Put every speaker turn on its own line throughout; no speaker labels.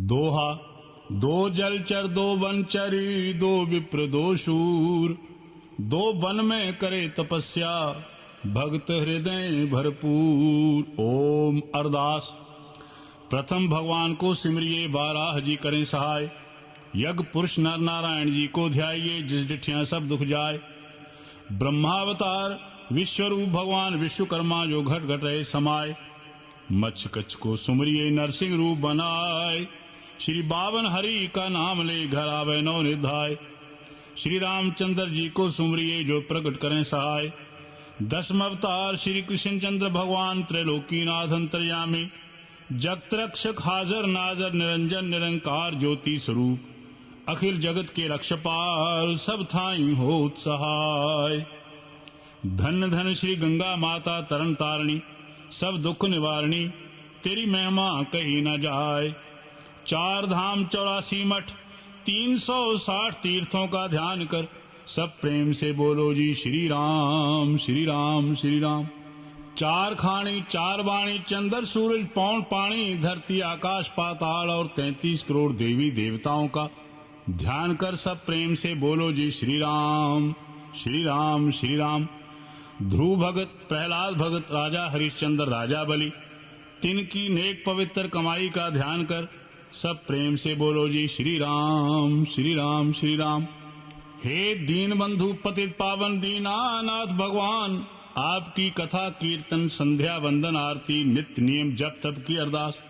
दोहा, दो जलचर दो वनचरी दो विप्र, दो शूर। दो वन में करे तपस्या भक्त हृदय भरपूर। ओम अरदास। प्रथम भगवान को सिमरिए बाराह जी करें सहाय। यज्ञ पुरुष नर नारायण जी को ध्याइए जिस डिठिया सब दुख जाए। ब्रह्मावतार, विश्वरूप भगवान विश्वकर्मा जो घट घट रहे समाये मच्छ कच्छ को सुमरिए नरसिंह रूप बनाए। श्री बावन हरि का नाम ले घर आवे नौ निधाय श्री रामचंद्र जी को सुमरिए जो प्रकट करें सहाय। दसम अवतार श्री कृष्ण चंद्र भगवान त्रैलोकीनाथ अंतर्यामी। जगत रक्षक हाजर नाजर निरंजन निरंकार ज्योति स्वरूप। अखिल जगत के रक्षपाल सब थाई हो सहाय। धन धन श्री गंगा माता तरन तारणी, सब दुख निवारणी, तेरी महिमा कही न जाए चार धाम चौरासी मठ, तीन सौ साठ तीर्थों का ध्यान कर सब प्रेम से बोलो जी श्री राम श्री राम श्री राम चार खानी चार वाणी चंद्र, सूरज, पौन पानी धरती, आकाश, पाताल और तैतीस करोड़ देवी देवताओं का ध्यान कर सब प्रेम से बोलो जी श्री राम श्री राम श्री राम ध्रुव भगत, प्रहलाद भगत, राजा हरिश्चंद्र, राजा बलि, तिनकी नेक पवित्र कमाई का ध्यान कर सब प्रेम से बोलो जी श्री राम श्री राम श्री राम हे दीन बंधु पतित पावन, दीनानाथ भगवान, आपकी कथा, कीर्तन, संध्या, वंदन, आरती, नित्य नियम, जप तप की अरदास।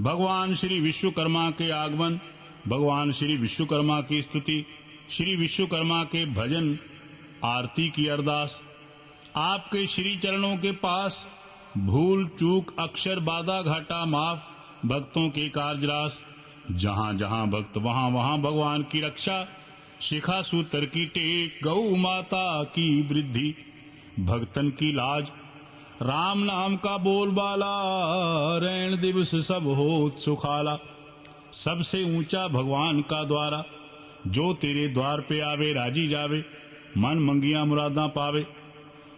भगवान श्री विश्वकर्मा के आगमन, भगवान श्री विश्वकर्मा की स्तुति, श्री विश्वकर्मा के भजन, आरती की अरदास। आपके श्री चरणों के पास भूल, चूक, अक्षर, बाधा, घाटा, माफ़ भक्तों के कार्यरास। जहाँ जहाँ भक्त, वहाँ वहाँ भगवान की रक्षा। शिखा सूत्र की टेक गौ माता की वृद्धि। भक्तन की लाज, राम नाम का बोलबाला। रैन दिवस सब हो सुखाला। सबसे ऊँचा भगवान का द्वारा। जो तेरे द्वार पे आवे, राज़ी जावे। मन मंगिया मुरादा पावे।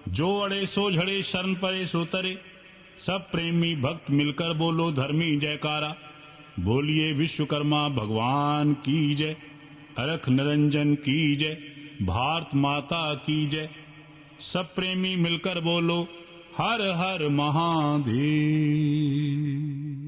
जो अड़े सो झड़े, शरण परे सो तरे। सब प्रेमी भक्त मिलकर बोलो, धर्मी जयकारा। बोलिए, विश्वकर्मा, भगवान की जय। अरख निरंजन की जय। भारत माता की जय। सब प्रेमी मिलकर बोलो, हर हर महादेव।